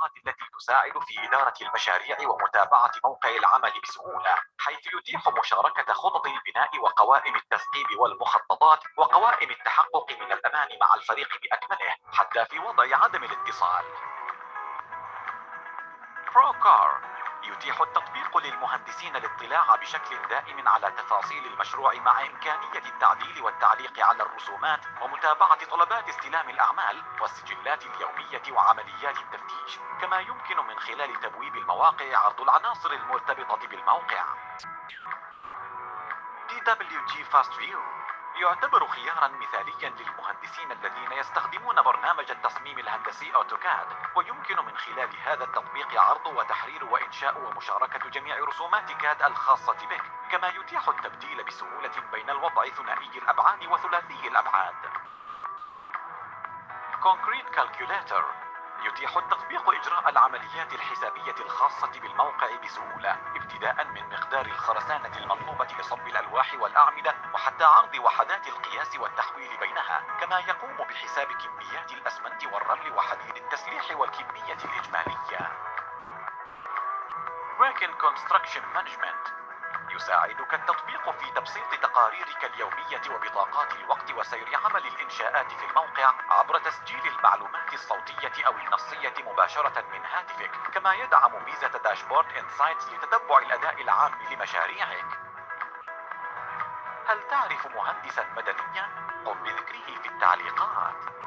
التطبيقات التي تساعد في إدارة المشاريع ومتابعة موقع العمل بسهولة حيث يتيح مشاركة خطط البناء وقوائم التثقيب والمخططات وقوائم التحقق من الأمان مع الفريق بأكمله حتى في وضع عدم الاتصال. بروكار يتيح التطبيق للمهندسين الاطلاع بشكل دائم على تفاصيل المشروع مع إمكانية التعديل والتعليق على الرسومات ومتابعة طلبات استلام الأعمال والسجلات اليومية وعمليات التفتيش كما يمكن من خلال تبويب المواقع عرض العناصر المرتبطة بالموقع. DWG Fast View يعتبر خيارا مثاليا للمهندسين الذين يستخدمون برنامج التصميم الهندسي أوتوكاد ويمكن من خلال هذا التطبيق عرض وتحرير وإنشاء ومشاركة جميع رسومات كاد الخاصة بك كما يتيح التبديل بسهولة بين الوضع ثنائي الأبعاد وثلاثي الأبعاد. Concrete Calculator يتيح التطبيق إجراء العمليات الحسابية الخاصة بالموقع بسهولة ابتداء من مقدار الخرسانة المطلوبة لصب الألواح والأعمدة وحتى عرض وحدات القياس والتحويل بينها. كما يقوم بحساب كميات الأسمنت والرمل وحديد التسليح والكمية الإجمالية. Bracken Construction Management. يساعدك التطبيق في تبسيط تقاريرك اليومية وبطاقات الوقت وسير عمل الإنشاءات في الموقع عبر تسجيل المعلومات الصوتية أو النصية مباشرة من هاتفك كما يدعم ميزة داشبورد إنسايتس لتتبع الأداء العام لمشاريعك هل تعرف مهندسا مدنيا؟ قم بذكره في التعليقات